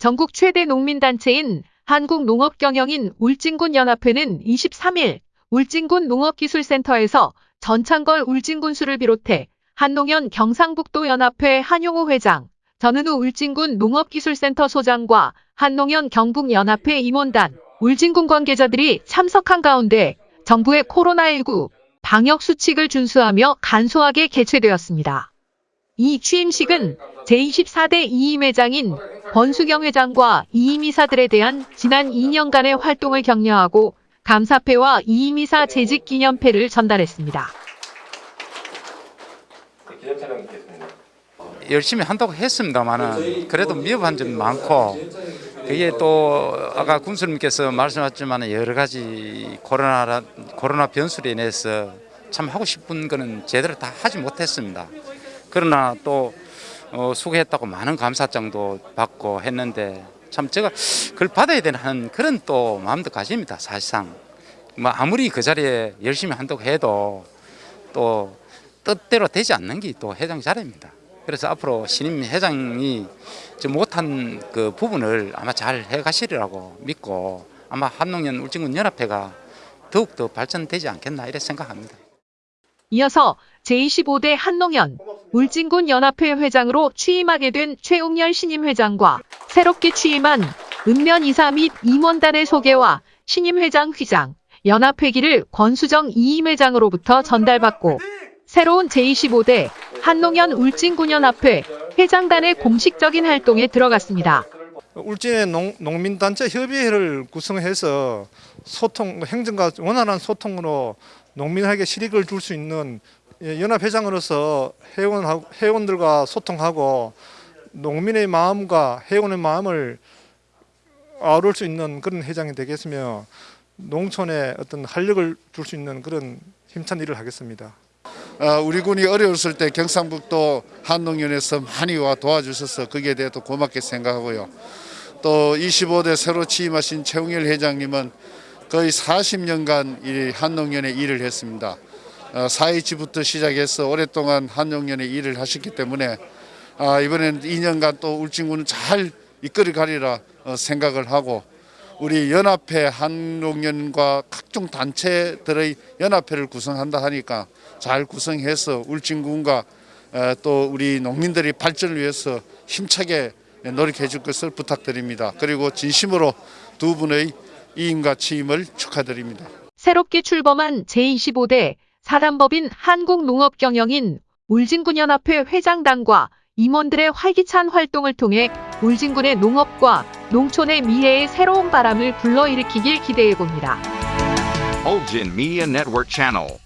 전국 최대 농민단체인 한국농업경영인 울진군 연합회는 23일 울진군 농업기술센터에서 전창걸 울진군수를 비롯해 한농연 경상북도 연합회 한용호 회장, 전은우 울진군 농업기술센터 소장과 한농연 경북연합회 임원단, 울진군 관계자들이 참석한 가운데 정부의 코로나19 방역 수칙을 준수하며 간소하게 개최되었습니다. 이 취임식은 제24대 이임 회장인 권수경 회장과 이임 이사들에 대한 지난 2년간의 활동을 격려하고 감사패와 이임 이사 재직 기념패를 전달했습니다. 열심히 한다고 했습니다만은 그래도 미흡한 점이 많고 그게 또 아까 군수님께서 말씀하셨지만 여러 가지 코로나 코로나 변수로 인해서 참 하고 싶은 거는 제대로 다 하지 못했습니다. 그러나 또 어, 수고했다고 많은 감사장도 받고 했는데 참 제가 그걸 받아야 되는 그런 또 마음도 가집니다. 사실상 뭐 아무리 그 자리에 열심히 한다고 해도 또 뜻대로 되지 않는 게 또 회장 자리입니다. 그래서 앞으로 신임 회장이 좀 못한 그 부분을 아마 잘 해가시리라고 믿고 아마 한농연 울진군 연합회가 더욱 더 발전되지 않겠나 이렇게 생각합니다. 이어서 제25대 한농연 울진군 연합회 회장으로 취임하게 된 최웅열 신임 회장과 새롭게 취임한 읍면 이사 및 임원단의 소개와 신임 회장 휘장, 연합회기를 권수정 이임 회장으로부터 전달받고 새로운 제25대 한농연 울진군연합회 회장단의 공식적인 활동에 들어갔습니다. 울진의 농, 농민단체 협의회를 구성해서 소통 행정과 원활한 소통으로 농민에게 실익을 줄 수 있는 예, 연합회장으로서 회원 회원들과 소통하고 농민의 마음과 회원의 마음을 아우를 수 있는 그런 회장이 되겠으며 농촌에 어떤 활력을 줄 수 있는 그런 힘찬 일을 하겠습니다. 어, 우리 군이 어려웠을 때 경상북도 한농연에서 많이 와 도와주셔서 거기에 대해 또 고맙게 생각하고요. 또 25대 새로 취임하신 최웅일 회장님은 거의 40년간 이 한농연에 일을 했습니다. 어, 4.27부터 시작해서 오랫동안 한농연에 일을 하셨기 때문에 아, 이번에는 2년간 또 울진군을 잘 이끌어 가리라 어, 생각을 하고 우리 연합회 한농연과 각종 단체들의 연합회를 구성한다 하니까 잘 구성해서 울진군과 어, 또 우리 농민들이 발전을 위해서 힘차게 노력해 줄 것을 부탁드립니다. 그리고 진심으로 두 분의 이임과 취임을 축하드립니다. 새롭게 출범한 제25대 사단법인 한국농업경영인 울진군연합회 회장단과 임원들의 활기찬 활동을 통해 울진군의 농업과 농촌의 미래의 새로운 바람을 불러일으키길 기대해 봅니다. Ulgin Media Network Channel.